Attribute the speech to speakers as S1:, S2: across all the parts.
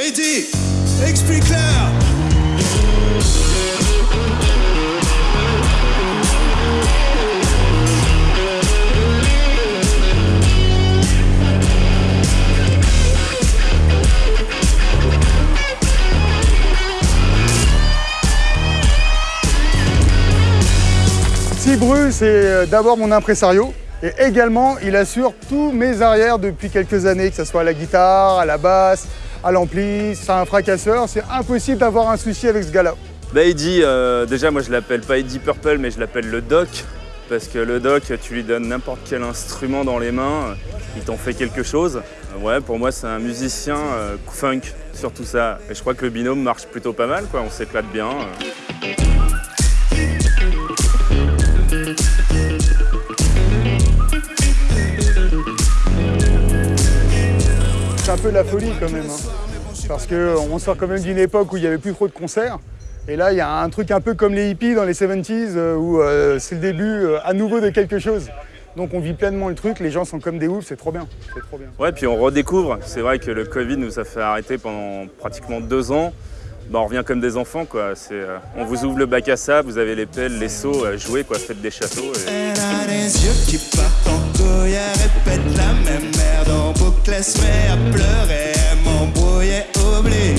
S1: Eddie, explique-leur
S2: Cibru, c'est euh, d'abord mon impresario. Et également, il assure tous mes arrières depuis quelques années, que ce soit à la guitare, à la basse, à l'ampli. C'est un fracasseur, c'est impossible d'avoir un souci avec ce gars-là.
S3: Bah Eddie, euh, déjà moi je l'appelle pas Eddie Purple mais je l'appelle le Doc parce que le Doc tu lui donnes n'importe quel instrument dans les mains, il t'en fait quelque chose. Ouais pour moi c'est un musicien euh, funk sur tout ça et je crois que le binôme marche plutôt pas mal quoi, on s'éclate bien. euh.
S2: Un peu la folie quand même. hein. Parce qu'on sort quand même d'une époque où il n'y avait plus trop de concerts. Et là, il y a un truc un peu comme les hippies dans les 70s euh, où euh, c'est le début euh, à nouveau de quelque chose. Donc on vit pleinement le truc, les gens sont comme des oufs. C'est trop bien.
S3: Ouais puis on redécouvre, c'est vrai que le Covid nous a fait arrêter pendant pratiquement deux ans. Bah, on revient comme des enfants quoi, C'est, euh, on vous ouvre le bac à sable, vous avez les pelles, les seaux, euh, jouez quoi, faites des châteaux. et-
S1: Elle a les yeux qui partent en couille, elle répète la même merde en boucle, elle se met à pleurer, elle m'embrouillait, oublie.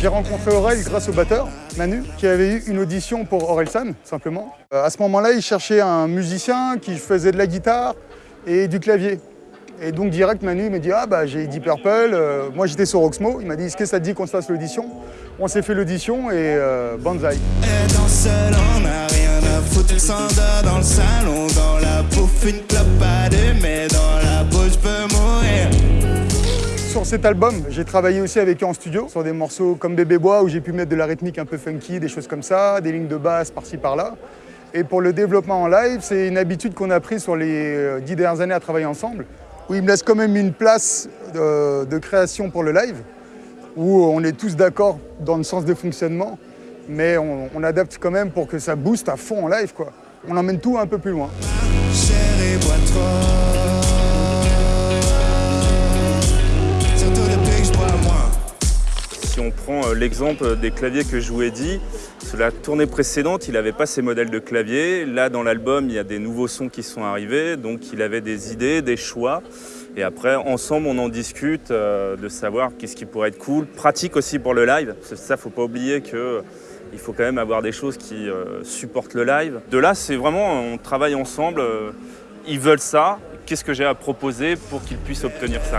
S2: J'ai rencontré Aurel grâce au batteur, Manu, qui avait eu une audition pour Orelsan, simplement. Euh, à ce moment-là, il cherchait un musicien qui faisait de la guitare et du clavier. Et donc direct, Manu m'a dit « Ah bah j'ai Deep Purple, euh, moi j'étais sur Oxmo. Il m'a dit « Est-ce que ça te dit qu'on se fasse l'audition ?» On s'est fait l'audition et euh, banzai.
S1: Danse seule, on a rien à foutre, dans le salon, dans la bouffe, une clope à mais dans la bouche peut mourir.
S2: Sur cet album, j'ai travaillé aussi avec eux en studio, sur des morceaux comme Bébé Bois, où j'ai pu mettre de la rythmique un peu funky, des choses comme ça, des lignes de basse par-ci par-là. Et pour le développement en live, c'est une habitude qu'on a pris sur les euh, dix dernières années à travailler ensemble, où il me laisse quand même une place de, de création pour le live, où on est tous d'accord dans le sens de fonctionnement, mais on, on adapte quand même pour que ça booste à fond en live. Quoi. On emmène tout un peu plus loin.
S3: Si on prend euh, l'exemple des claviers que Eddie, sur la tournée précédente, il n'avait pas ces modèles de clavier. Là, dans l'album, il y a des nouveaux sons qui sont arrivés, donc il avait des idées, des choix. Et après, ensemble, on en discute euh, de savoir qu'est-ce qui pourrait être cool, pratique aussi pour le live. C'est ça, faut pas oublier que il faut quand même avoir des choses qui euh, supportent le live. De là, c'est vraiment, on travaille ensemble. euh, ils veulent ça. Qu'est-ce que j'ai à proposer pour qu'ils puissent obtenir ça.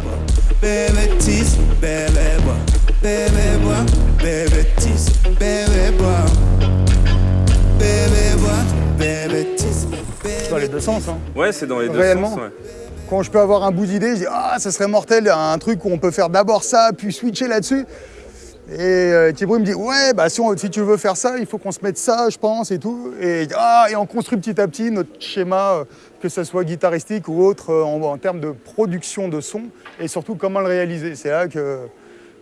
S2: Dans les deux sens. hein.
S3: Ouais, c'est dans les deux
S2: Réellement
S3: sens. ouais.
S2: Quand je peux avoir un bout d'idée, je dis Ah, ça serait mortel, un truc où on peut faire d'abord ça, puis switcher là-dessus. Et euh, Thibaut me dit Ouais, bah, si, on- si tu veux faire ça, il faut qu'on se mette ça, je pense, et tout. Et, ah, et on construit petit à petit notre schéma, euh, que ce soit guitaristique ou autre, euh, en, en termes de production de son, et surtout comment le réaliser. C'est là que,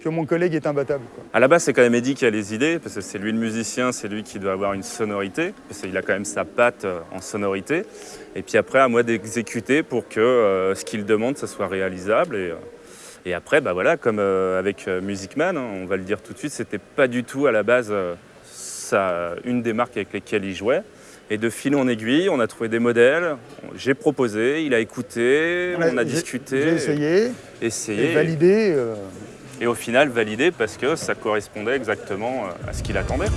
S2: que mon collègue est imbattable. quoi.
S3: À la base, c'est quand même Eddie qui a les idées, parce que c'est lui le musicien, c'est lui qui doit avoir une sonorité, parce qu'il a quand même sa patte euh, en sonorité. Et puis après, à moi d'exécuter pour que euh, ce qu'il demande, ça soit réalisable. Et, euh, et après, bah voilà, comme euh, avec Music Man, hein, on va le dire tout de suite, c'était pas du tout à la base sa- une des marques avec lesquelles il jouait. Et de fil en aiguille, on a trouvé des modèles, j'ai proposé, il a écouté, on a
S2: j'ai-
S3: discuté,
S2: J'ai essayé,
S3: essayé.
S2: et validé. euh,
S3: Et au final, validé parce que ça correspondait exactement euh, à ce qu'il attendait.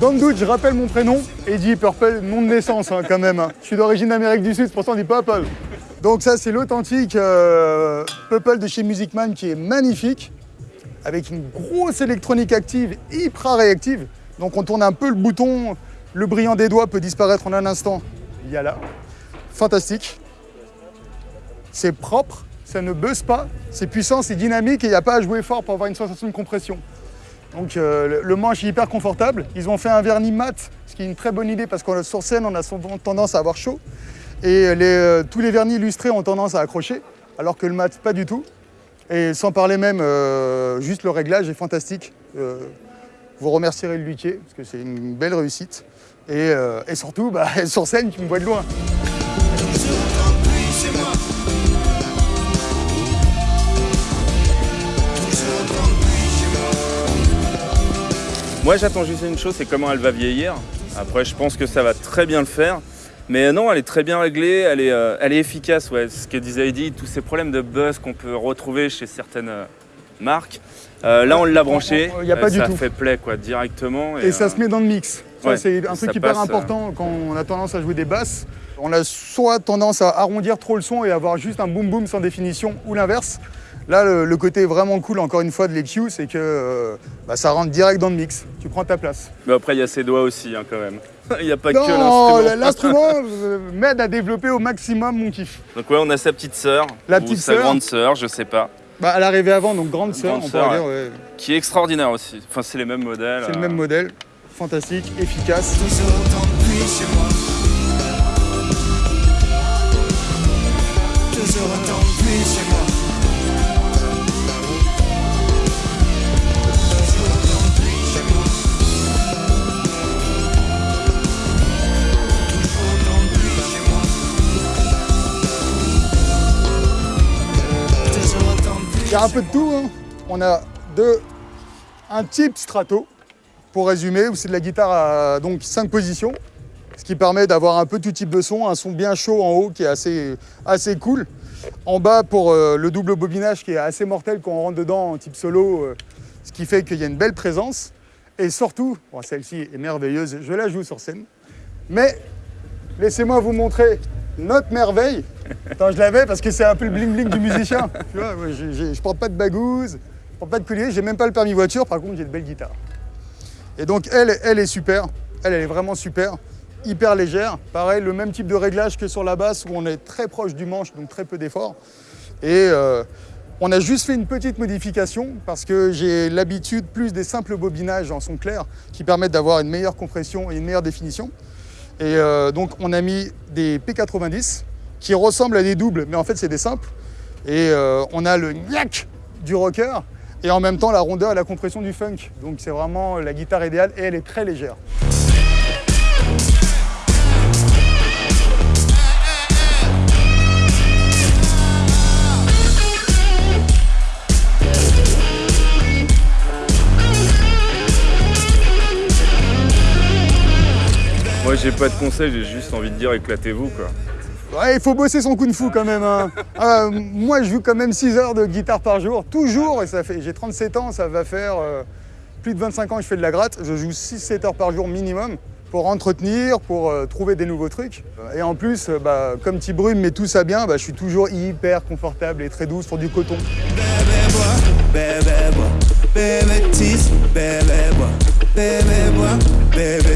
S1: Dans le
S2: doute, je rappelle mon prénom, Eddie Purple, nom de naissance hein, quand même. hein. Je suis d'origine d'Amérique du Sud, c'est pour ça on dit Purple. Donc ça, c'est l'authentique euh, Purple de chez Music Man qui est magnifique, avec une grosse électronique active, hyper réactive. Donc on tourne un peu le bouton, le brillant des doigts peut disparaître en un instant. Il y a là. Fantastique. C'est propre, ça ne buzz pas, c'est puissant, c'est dynamique et il n'y a pas à jouer fort pour avoir une sensation de compression. Donc euh, le- manche est hyper confortable. Ils ont fait un vernis mat, ce qui est une très bonne idée parce qu'on sur scène, on a souvent tendance à avoir chaud. Et euh, tous les vernis illustrés ont tendance à accrocher, alors que le mat, pas du tout. Et sans parler même, euh, juste le réglage est fantastique. Euh, Vous remercierez le luthier, parce que c'est une belle réussite. Et, euh, et surtout, bah, sur scène, tu me vois de loin.
S1: Moi.
S3: J'attends juste une chose, c'est comment elle va vieillir. Après, je pense que ça va très bien le faire. Mais non, elle est très bien réglée, elle est, euh, elle est efficace. Ouais. Ce que disait Eddie, tous ces problèmes de buzz qu'on peut retrouver chez certaines euh, marques. Euh, là, on l'a branché,
S2: Il y a pas
S3: euh,
S2: du
S3: ça
S2: tout.
S3: fait play quoi, directement.
S2: Et ça
S3: euh,
S2: se met dans le mix.
S3: Ouais,
S2: c'est un truc hyper
S3: passe,
S2: important quand on a tendance à jouer des basses. On a soit tendance à arrondir trop le son et avoir juste un boom boom sans définition, ou l'inverse. Là, le, le côté vraiment cool, encore une fois, de l'EQ, c'est que euh, bah, ça rentre direct dans le mix. Tu prends ta place.
S3: Mais après, il y a ses doigts aussi, hein, quand même. Il n'y a pas
S2: Non,
S3: que l'instrument.
S2: l'instrument euh, m'aide à développer au maximum mon kiff.
S3: Donc ouais, on a sa petite sœur,
S2: La
S3: ou
S2: petite
S3: sa
S2: sœur.
S3: grande sœur, je sais pas,
S2: Bah, elle arrivait avant, donc grande sœur,
S3: Grande
S2: on
S3: sœur,
S2: pourrait dire. ouais.
S3: qui est extraordinaire aussi. Enfin, c'est les mêmes modèles.
S2: C'est le
S3: euh,
S2: même modèle, fantastique, efficace.
S1: Toujours
S2: Il y a un peu de tout. hein. On a un type strato, pour résumer, où c'est de la guitare à donc 5 positions, ce qui permet d'avoir un peu tout type de son, un son bien chaud en haut qui est assez, assez cool. En bas pour euh, le double bobinage qui est assez mortel quand on rentre dedans en type solo, euh, ce qui fait qu'il y a une belle présence. Et surtout, celle-ci est merveilleuse, je la joue sur scène, mais laissez-moi vous montrer notre merveille. Attends, je l'avais parce que c'est un peu le bling-bling du musicien. Tu vois, moi, je porte pas de bagouze, je porte pas de collier, j'ai même pas le permis voiture, par contre j'ai de belles guitares. Et donc elle, elle est super, elle, elle est vraiment super, hyper légère. Pareil, le même type de réglage que sur la basse où on est très proche du manche, donc très peu d'effort. Et euh, on a juste fait une petite modification parce que j'ai l'habitude plus des simples bobinages en son clair qui permettent d'avoir une meilleure compression et une meilleure définition. Et euh, donc on a mis des P90 qui ressemblent à des doubles, mais en fait c'est des simples. Et euh, on a le gnac du rocker et en même temps la rondeur et la compression du funk. Donc c'est vraiment la guitare idéale et elle est très légère.
S3: Moi, j'ai pas de conseils, j'ai juste envie de dire éclatez-vous quoi.
S2: Ouais, il faut bosser son kung fu quand même. hein. Euh, moi, je joue quand même 6 heures de guitare par jour, toujours, et ça fait. J'ai 37 ans, ça va faire euh, plus de 25 ans que je fais de la gratte. Je joue 6-7 heures par jour minimum pour entretenir, pour euh, trouver des nouveaux trucs. Et en plus, euh, bah, comme petit brume met tout ça bien, bah, je suis toujours hyper confortable et très doux sur du coton.
S1: Bébé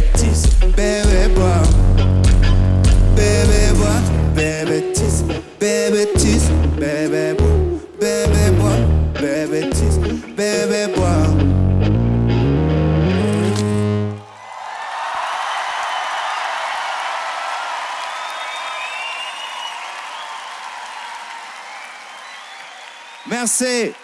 S1: Merci.